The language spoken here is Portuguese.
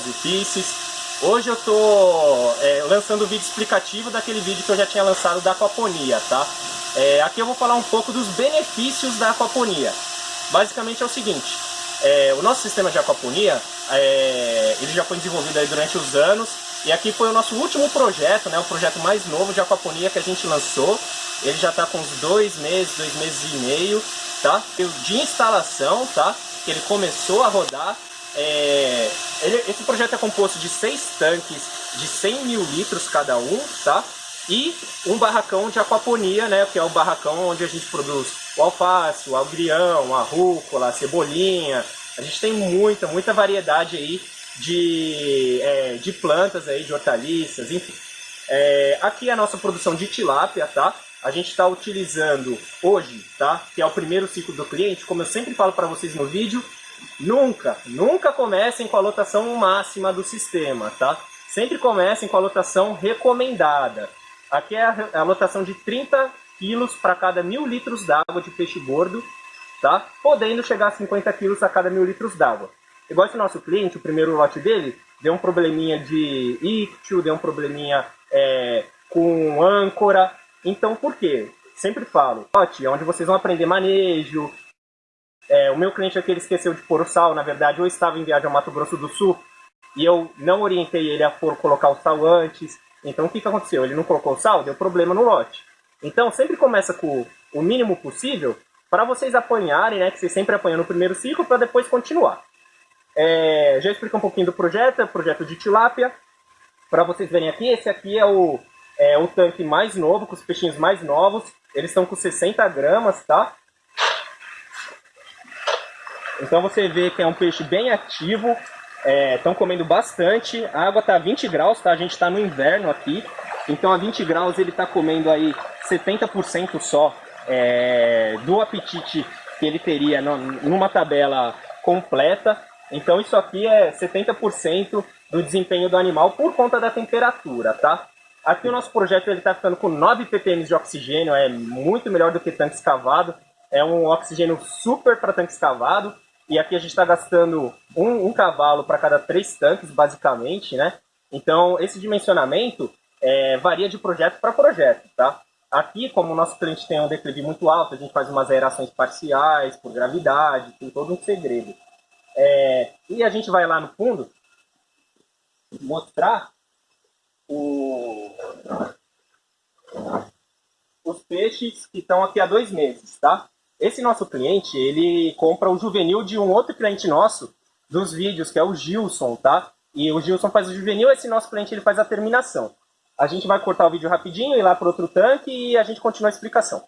Zifices. Hoje eu tô é, lançando o vídeo explicativo daquele vídeo que eu já tinha lançado da aquaponia, tá? É, aqui eu vou falar um pouco dos benefícios da aquaponia. Basicamente é o seguinte, é, o nosso sistema de aquaponia, é, ele já foi desenvolvido durante os anos, e aqui foi o nosso último projeto, né, o projeto mais novo de aquaponia que a gente lançou. Ele já está com uns dois meses, dois meses e meio, tá? De instalação, tá? Que ele começou a rodar é, ele, esse projeto é composto de seis tanques de 100 mil litros cada um, tá? E um barracão de aquaponia, né? Que é o barracão onde a gente produz o alface, o agrião, a rúcula, a cebolinha. A gente tem muita, muita variedade aí de, é, de plantas aí, de hortaliças, enfim. É, aqui é a nossa produção de tilápia, tá? A gente está utilizando hoje, tá? Que é o primeiro ciclo do cliente, como eu sempre falo para vocês no vídeo, Nunca, nunca comecem com a lotação máxima do sistema, tá? Sempre comecem com a lotação recomendada. Aqui é a, lotação de 30 quilos para cada mil litros d'água de peixe gordo, tá? Podendo chegar a 50 quilos a cada mil litros d'água. Igual esse nosso cliente, o primeiro lote dele, deu um probleminha de ictio, deu um probleminha é, com âncora. Então, por quê? Sempre falo, lote é onde vocês vão aprender manejo, é, o meu cliente aqui ele esqueceu de pôr o sal, na verdade, ou estava em viagem ao Mato Grosso do Sul e eu não orientei ele a pôr, colocar o sal antes. Então o que, que aconteceu? Ele não colocou o sal, deu problema no lote. Então sempre começa com o mínimo possível para vocês apanharem, né? Que vocês sempre apanham no primeiro ciclo para depois continuar. É, já expliquei um pouquinho do projeto, é projeto de tilápia. Para vocês verem aqui, esse aqui é o, é o tanque mais novo, com os peixinhos mais novos. Eles estão com 60 gramas, tá? Então você vê que é um peixe bem ativo, estão é, comendo bastante, a água está a 20 graus, tá? a gente está no inverno aqui, então a 20 graus ele está comendo aí 70% só é, do apetite que ele teria numa tabela completa. Então isso aqui é 70% do desempenho do animal por conta da temperatura, tá? Aqui o nosso projeto está ficando com 9 ppm de oxigênio, é muito melhor do que tanque escavado. É um oxigênio super para tanque escavado. E aqui a gente está gastando um, um cavalo para cada três tanques, basicamente, né? Então, esse dimensionamento é, varia de projeto para projeto, tá? Aqui, como o nosso cliente tem um declive muito alto, a gente faz umas aerações parciais, por gravidade, tem todo um segredo. É, e a gente vai lá no fundo mostrar o, os peixes que estão aqui há dois meses, tá? Esse nosso cliente, ele compra o juvenil de um outro cliente nosso, dos vídeos, que é o Gilson, tá? E o Gilson faz o juvenil, esse nosso cliente ele faz a terminação. A gente vai cortar o vídeo rapidinho, ir lá para outro tanque e a gente continua a explicação.